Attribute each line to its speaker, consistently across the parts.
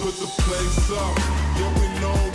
Speaker 1: put the place up. Yeah, we know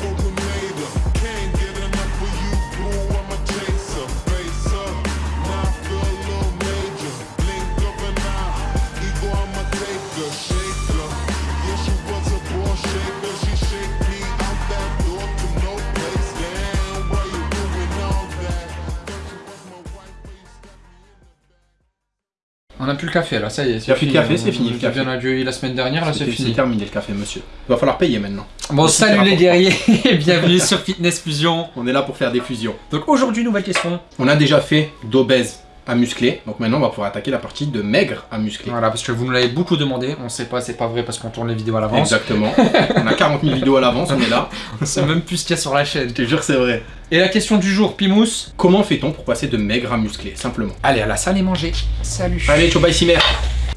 Speaker 2: On a plus le café là, ça y est.
Speaker 3: Y a plus de café, c'est
Speaker 2: On-
Speaker 3: fini,
Speaker 2: on
Speaker 3: le
Speaker 2: a
Speaker 3: café.
Speaker 2: bien accueilli la semaine dernière, là c'est
Speaker 3: C'était- C'est
Speaker 2: fini.
Speaker 3: terminé le café, monsieur. Il va falloir payer maintenant.
Speaker 2: Bon, salut les guerriers, bienvenue sur Fitness Fusion.
Speaker 3: On est là pour faire des fusions.
Speaker 2: Donc aujourd'hui, nouvelle question.
Speaker 3: On a déjà fait d'obèse à musclé, donc maintenant on va pouvoir attaquer la partie de maigre à musclé.
Speaker 2: Voilà, parce que vous nous l'avez beaucoup demandé, on sait pas, c'est pas vrai parce qu'on tourne les vidéos à l'avance.
Speaker 3: Exactement. on a 40 000 vidéos à l'avance, on est là.
Speaker 2: On sait même plus ce qu'il y a sur la chaîne.
Speaker 3: Je te jure, c'est vrai.
Speaker 2: Et la question du jour, Pimous.
Speaker 3: Comment fait-on pour passer de maigre à musclé Simplement?
Speaker 2: Allez, à la salle et manger. Salut.
Speaker 3: Allez, Chobai Simer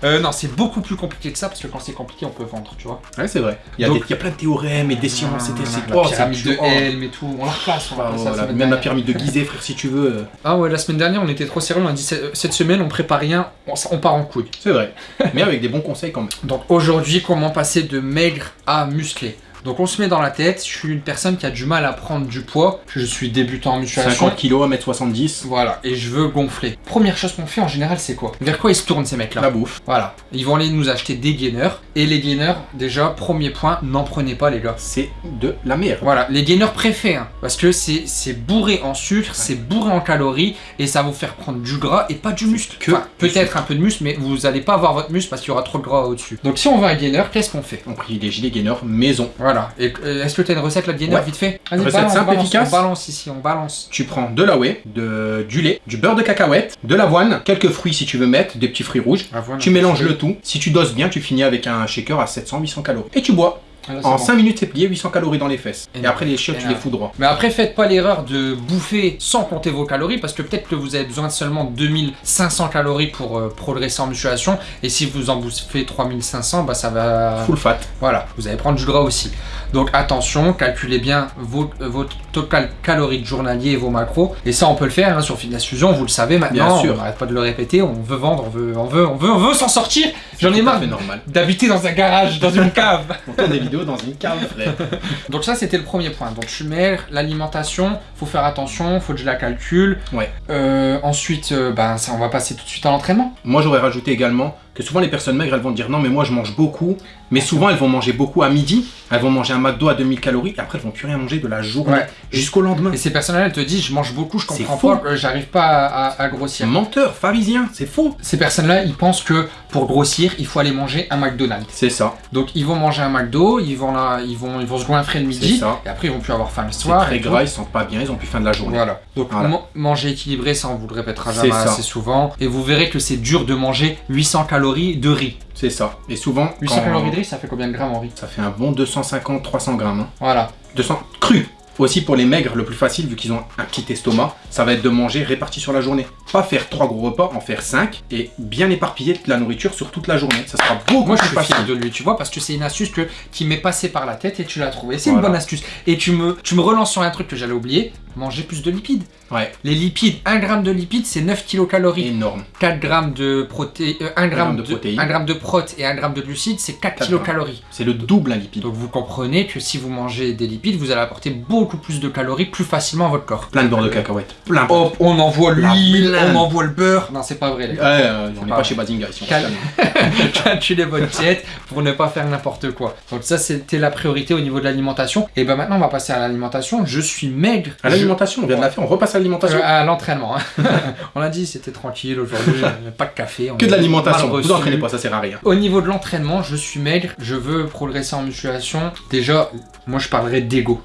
Speaker 2: Euh, non, c'est beaucoup plus compliqué que ça parce que quand c'est compliqué, on peut vendre, tu vois.
Speaker 3: Ouais, c'est vrai. Il y, a
Speaker 2: Donc-
Speaker 3: des- il y a plein de théorèmes et des sciences, c'était c'est
Speaker 2: la
Speaker 3: oh, c'est
Speaker 2: pyramide de.
Speaker 3: Oh.
Speaker 2: Helm et tout. On la repasse, on la
Speaker 3: Ah,
Speaker 2: repasse
Speaker 3: voilà,
Speaker 2: la
Speaker 3: même la pyramide de Gizeh, frère, si tu veux. euh,
Speaker 2: Ah ouais, la semaine dernière, on était trop sérieux. On a dit cette cette semaine, on prépare rien, on, on part en couille.
Speaker 3: C'est vrai. Mais avec des bons conseils quand même.
Speaker 2: Donc aujourd'hui, comment passer de maigre à musclé? Donc on se met dans la tête, je suis une personne qui a du mal à prendre du poids, je suis débutant en musculation.
Speaker 3: 50 kilos, 1m70,
Speaker 2: Voilà, et je veux gonfler. Première chose qu'on fait en général, c'est quoi? Vers quoi ils se tournent ces mecs-là?
Speaker 3: La bouffe.
Speaker 2: Voilà, ils vont aller nous acheter des gainers. Et les gainers, déjà, premier point, n'en prenez pas les gars.
Speaker 3: C'est de la merde.
Speaker 2: Voilà, les gainers préfets, hein, parce que c'est c'est bourré en sucre, c'est bourré en calories, et ça va vous faire prendre du gras et pas du muscle.
Speaker 3: que
Speaker 2: Enfin, peut-être un peu de muscle, mais vous n'allez pas avoir votre muscle parce qu'il y aura trop de gras au-dessus. Donc si on veut un gainer, qu'est-ce qu'on fait?
Speaker 3: On privilégie les gainers maison.
Speaker 2: Voilà, et euh, est-ce que tu as une recette là de gainer
Speaker 3: Ouais.
Speaker 2: vite fait
Speaker 3: Recette
Speaker 2: balance,
Speaker 3: simple,
Speaker 2: balance,
Speaker 3: efficace.
Speaker 2: On balance ici, on balance.
Speaker 3: Tu prends de la whey, de, du lait, du beurre de cacahuète, de l'avoine, quelques fruits si tu veux mettre, des petits fruits rouges. Tu mélanges le tout. Si tu doses bien, tu finis avec un shaker à 700-800 calories. Et tu bois.
Speaker 2: Ah, là,
Speaker 3: En
Speaker 2: bon.
Speaker 3: 5 minutes, c'est plié, 800 calories dans les fesses. Et après, les chiottes, tu les fous droit.
Speaker 2: Mais après, faites pas l'erreur de bouffer sans compter vos calories, parce que peut-être que vous avez besoin de seulement 2500 calories pour euh, progresser en musculation, et si vous en bouffez 3500, bah ça va...
Speaker 3: Full fat.
Speaker 2: Voilà, vous allez prendre du gras aussi. Donc attention, calculez bien vos, euh, votre total calories de journalier et vos macros. Et ça, on peut le faire hein, sur Fitness Fusion, vous le savez maintenant.
Speaker 3: Bien sûr.
Speaker 2: On n'arrête pas de le répéter, on veut vendre, on veut, on veut, on veut, on veut s'en sortir. J'en ai marre d'habiter dans un garage, dans une cave.
Speaker 3: On tourne des vidéos dans une cave, frère.
Speaker 2: Donc ça c'était le premier point. Donc je suis maigre, l'alimentation, faut faire attention, faut que je la calcule.
Speaker 3: Ouais.
Speaker 2: Euh, ensuite, euh, ben ça on va passer tout de suite à l'entraînement.
Speaker 3: Moi, j'aurais rajouté également que souvent les personnes maigres, elles vont dire non, mais moi je mange beaucoup. Mais souvent, elles vont manger beaucoup à midi. Elles vont manger un McDo à 2000 calories. Et après, elles vont plus rien manger de la journée
Speaker 2: Ouais.
Speaker 3: jusqu'au lendemain.
Speaker 2: Et ces personnes-là, elles te disent je mange beaucoup, je
Speaker 3: C'est
Speaker 2: comprends pas, euh, j'arrive pas à, à- à
Speaker 3: C'est
Speaker 2: grossir.
Speaker 3: menteur, pharisien, c'est faux.
Speaker 2: Ces personnes-là, ils pensent que pour grossir, il faut aller manger un McDonald's.
Speaker 3: C'est ça.
Speaker 2: Donc ils vont manger un McDo, ils vont là, ils vont, ils vont se goinfrer le midi,
Speaker 3: C'est ça.
Speaker 2: et après ils vont plus avoir faim le
Speaker 3: C'est
Speaker 2: soir.
Speaker 3: très
Speaker 2: et tout.
Speaker 3: gras, ils se sentent pas bien, ils ont plus faim de la journée.
Speaker 2: Voilà. Donc
Speaker 3: Voilà.
Speaker 2: manger équilibré, ça on vous le répétera
Speaker 3: C'est
Speaker 2: jamais assez souvent. Et vous verrez que c'est dur de manger 800 calories de riz.
Speaker 3: C'est ça. Et souvent,
Speaker 2: 800
Speaker 3: quand-
Speaker 2: calories de riz, ça fait combien de grammes en riz?
Speaker 3: Ça fait un bon 250-300 grammes. hein.
Speaker 2: Voilà.
Speaker 3: 200 cru. Aussi pour les maigres, le plus facile, vu qu'ils ont un petit estomac, ça va être de manger réparti sur la journée. Pas faire trois gros repas, en faire 5 et bien éparpiller de la nourriture sur toute la journée. Ça sera beaucoup
Speaker 2: Moi je
Speaker 3: plus
Speaker 2: suis fier
Speaker 3: facile.
Speaker 2: de lui, tu vois, parce que c'est une astuce que, qui m'est passée par la tête et tu l'as trouvée. C'est une bonne astuce. Et tu me, tu me relances sur un truc que j'allais oublier, manger plus de lipides.
Speaker 3: Ouais,
Speaker 2: Les lipides, 1 gramme de lipides, c'est 9 kilocalories.
Speaker 3: énorme.
Speaker 2: 4 grammes de protéines, 1 gramme
Speaker 3: grammes de
Speaker 2: de,
Speaker 3: protéines.
Speaker 2: 1 gramme de prot et 1 gramme de glucides, c'est 4
Speaker 3: 4
Speaker 2: kilocalories.
Speaker 3: C'est le double un lipide.
Speaker 2: Donc vous comprenez que si vous mangez des lipides, vous allez apporter beaucoup plus de calories plus facilement à votre corps.
Speaker 3: Plein de beurre de cacahuètes. Plein.
Speaker 2: Hop, on envoie l'huile, on envoie le beurre. Non, c'est pas vrai, les
Speaker 3: Ouais,
Speaker 2: gars.
Speaker 3: euh, on n'est
Speaker 2: pas
Speaker 3: pas chez Bazinga ici.
Speaker 2: Calculez votre diète pour ne pas faire n'importe quoi. Donc ça, c'était la priorité au niveau de l'alimentation. Et ben maintenant, on va passer à l'alimentation. Je suis maigre.
Speaker 3: L'alimentation, on vient de la faire, on repasse à l'alimentation.
Speaker 2: euh, à l'entraînement. hein. on a dit c'était tranquille aujourd'hui, pas de café. on
Speaker 3: Que de l'alimentation. Vous entraînez pas, ça sert à rien.
Speaker 2: Au niveau de l'entraînement, je suis maigre, je veux progresser en musculation. Déjà, moi je parlerai d'ego.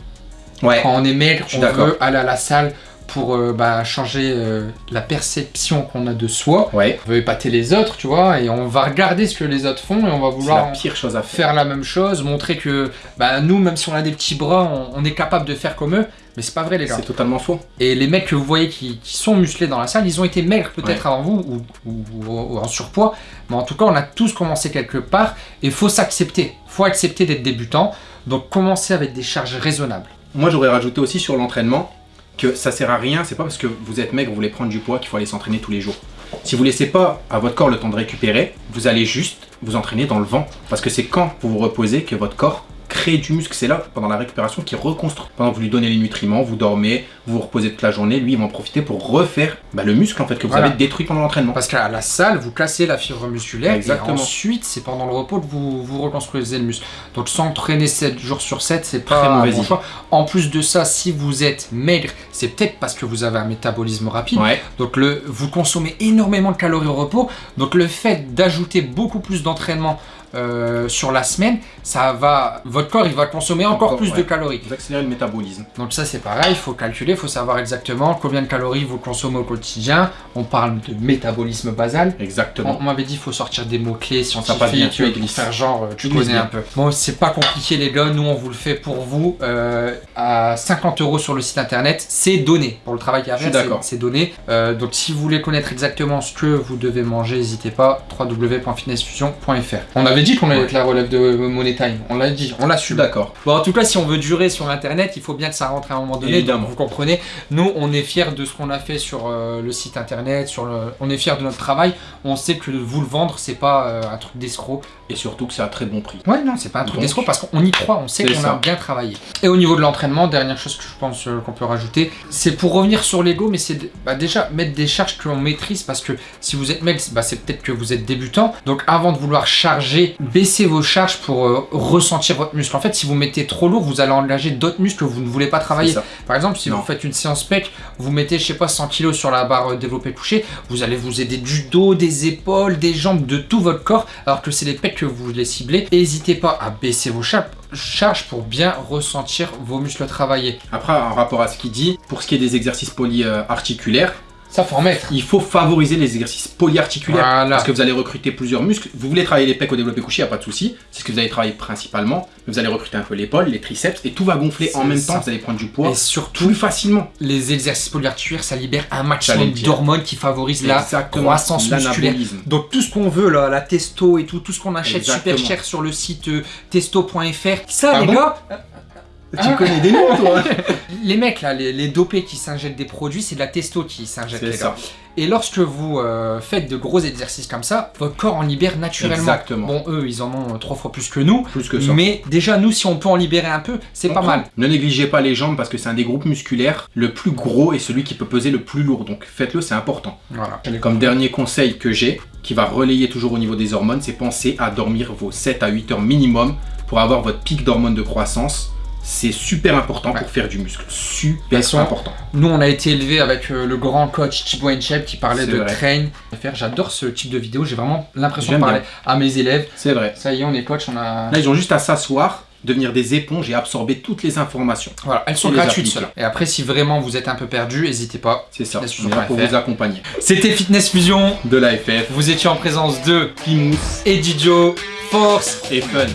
Speaker 3: Ouais.
Speaker 2: Quand on est maigre,
Speaker 3: Je suis
Speaker 2: on veut aller à la salle pour euh, bah, changer euh, la perception qu'on a de soi.
Speaker 3: Ouais.
Speaker 2: On veut épater les autres, tu vois, et on va regarder ce que les autres font et on va vouloir
Speaker 3: la pire chose à faire.
Speaker 2: faire la même chose, montrer que bah, nous, même si on a des petits bras, on, on est capable de faire comme eux. Mais c'est pas vrai, les gars.
Speaker 3: C'est totalement faux.
Speaker 2: Et les mecs que vous voyez qui, qui sont musclés dans la salle, ils ont été maigres peut-être avant vous ou, ou- ou- ou en surpoids. Mais en tout cas, on a tous commencé quelque part et faut s'accepter. faut accepter d'être débutant. Donc commencer avec des charges raisonnables.
Speaker 3: Moi, j'aurais rajouté aussi sur l'entraînement que ça sert à rien. C'est pas parce que vous êtes maigre, vous voulez prendre du poids qu'il faut aller s'entraîner tous les jours. Si vous laissez pas à votre corps le temps de récupérer, vous allez juste vous entraîner dans le vent. Parce que c'est quand vous vous reposez que votre corps du muscle. C'est là, pendant la récupération, qu'il reconstruit. Pendant que vous lui donnez les nutriments, vous dormez, vous vous reposez toute la journée, lui, il va en profiter pour refaire bah, le muscle en fait que vous
Speaker 2: Voilà.
Speaker 3: avez détruit pendant l'entraînement.
Speaker 2: Parce qu'à la salle, vous cassez la fibre musculaire
Speaker 3: Exactement.
Speaker 2: et ensuite, c'est pendant le repos que vous, vous reconstruisez le muscle. Donc s'entraîner 7 jours sur 7, c'est pas
Speaker 3: Très
Speaker 2: un bon choix. En plus de ça, si vous êtes maigre, c'est peut-être parce que vous avez un métabolisme rapide.
Speaker 3: Ouais,
Speaker 2: Donc le, vous consommez énormément de calories au repos. Donc le fait d'ajouter beaucoup plus d'entraînement euh, sur la semaine, ça va, votre corps il va consommer encore,
Speaker 3: Encore,
Speaker 2: plus de calories.
Speaker 3: vous accélérez le métabolisme.
Speaker 2: Donc ça c'est pareil, il faut calculer, il faut savoir exactement combien de calories vous consommez au quotidien. On parle de métabolisme basal.
Speaker 3: Exactement.
Speaker 2: on m'avait dit qu'il faut sortir des mots-clés
Speaker 3: bien,
Speaker 2: scientifiques
Speaker 3: tu
Speaker 2: euh,
Speaker 3: les
Speaker 2: pour
Speaker 3: glisses.
Speaker 2: faire genre euh, tu
Speaker 3: Tu
Speaker 2: connais
Speaker 3: bien.
Speaker 2: un peu. Bon, c'est pas compliqué les gars, nous on vous le fait pour vous euh, à 50 euros sur le site internet. C'est donné pour le travail qu'il y a à faire, c'est- donné. Euh, donc si vous voulez connaître exactement ce que vous devez manger, n'hésitez pas www.fitnessfusion.fr. On avait dit qu'on allait
Speaker 3: Ouais.
Speaker 2: être la relève de Money Time, on l'a dit, on l'a su.
Speaker 3: d'accord.
Speaker 2: Bon, en tout cas, si on veut durer sur Internet, il faut bien que ça rentre à un moment donné.
Speaker 3: Évidemment.
Speaker 2: vous comprenez. Nous, on est fiers de ce qu'on a fait sur euh, le site Internet. Sur le... On est fiers de notre travail. On sait que vous le vendre, c'est pas euh, un truc d'escroc.
Speaker 3: Et surtout que c'est à très bon prix.
Speaker 2: Ouais, non, c'est pas un truc d'escroc parce qu'on y croit. On sait qu'on a bien travaillé. Et au niveau de l'entraînement, dernière chose que je pense euh, qu'on peut rajouter, c'est pour revenir sur l'ego, mais c'est bah, déjà mettre des charges que l'on maîtrise parce que si vous êtes mec, bah, c'est peut-être que vous êtes débutant. Donc avant de vouloir charger, baissez vos charges pour euh, ressentir votre muscle. En fait, si vous mettez trop lourd, vous allez engager d'autres muscles que vous ne voulez pas travailler. Par exemple, si
Speaker 3: Non.
Speaker 2: vous faites une séance pec, vous mettez, je sais pas, 100 kg sur la barre euh, développé couché, vous allez vous aider du dos, des épaules, des jambes, de tout votre corps, alors que c'est les pecs que vous voulez cibler. N'hésitez pas à baisser vos cha- charges pour bien ressentir vos muscles travailler.
Speaker 3: Après, en rapport à ce qu'il dit, pour ce qui est des exercices polyarticulaires,
Speaker 2: Ça, faut en mettre.
Speaker 3: il faut favoriser les exercices polyarticulaires.
Speaker 2: Voilà.
Speaker 3: Parce que vous allez recruter plusieurs muscles. Vous voulez travailler les pecs au développé couché, il n'y a pas de souci. C'est ce que vous allez travailler principalement. Mais vous allez recruter un peu l'épaule, les triceps, et tout va gonfler en même
Speaker 2: ça.
Speaker 3: temps. Vous allez prendre du poids
Speaker 2: Et surtout,
Speaker 3: plus facilement.
Speaker 2: les exercices polyarticulaires, ça libère un maximum d'hormones qui favorisent la croissance musculaire. Donc tout ce qu'on veut là, la testo et tout, tout ce qu'on achète
Speaker 3: Exactement.
Speaker 2: super cher sur le site euh, testo.fr, ça
Speaker 3: Ah
Speaker 2: les gars,
Speaker 3: Tu
Speaker 2: Ah.
Speaker 3: connais des noms, toi
Speaker 2: les mecs là, les, les dopés qui s'injectent des produits, c'est de la testo qui s'injecte
Speaker 3: C'est
Speaker 2: les
Speaker 3: ça.
Speaker 2: gars. Et lorsque vous euh, faites de gros exercices comme ça, votre corps en libère naturellement.
Speaker 3: Exactement.
Speaker 2: Bon, eux, ils en ont euh, trois fois plus que nous.
Speaker 3: Plus que ça.
Speaker 2: Mais déjà, nous, si on peut en libérer un peu, c'est pas
Speaker 3: prend.
Speaker 2: mal.
Speaker 3: Ne négligez pas les jambes parce que c'est un des groupes musculaires le plus gros et celui qui peut peser le plus lourd. Donc faites-le, c'est important.
Speaker 2: Voilà.
Speaker 3: Comme dernier conseil que j'ai, qui va relayer toujours au niveau des hormones, c'est penser à dormir vos 7 à 8 heures minimum pour avoir votre pic d'hormones de croissance. C'est super important
Speaker 2: Ouais.
Speaker 3: pour faire du muscle. Super
Speaker 2: façon,
Speaker 3: important.
Speaker 2: Nous, on a été élevé avec euh, le grand coach Thibaut Enchep qui parlait de
Speaker 3: vrai.
Speaker 2: train. J'adore ce type de vidéo. J'ai vraiment l'impression de parler à mes élèves.
Speaker 3: C'est vrai.
Speaker 2: Ça y est, on est coach. On a.
Speaker 3: Là, ils ont juste à s'asseoir, devenir des éponges et absorber toutes les informations.
Speaker 2: Voilà, elles sont
Speaker 3: Et
Speaker 2: gratuites. celles-là. Et après, si vraiment vous êtes un peu perdu, n'hésitez pas.
Speaker 3: C'est ça. On est là pour vous accompagner.
Speaker 2: C'était Fitness Fusion.
Speaker 3: De l'AFF,
Speaker 2: Vous étiez en présence de
Speaker 3: Plymouth
Speaker 2: Eddie Joe, Force.
Speaker 3: et Fun.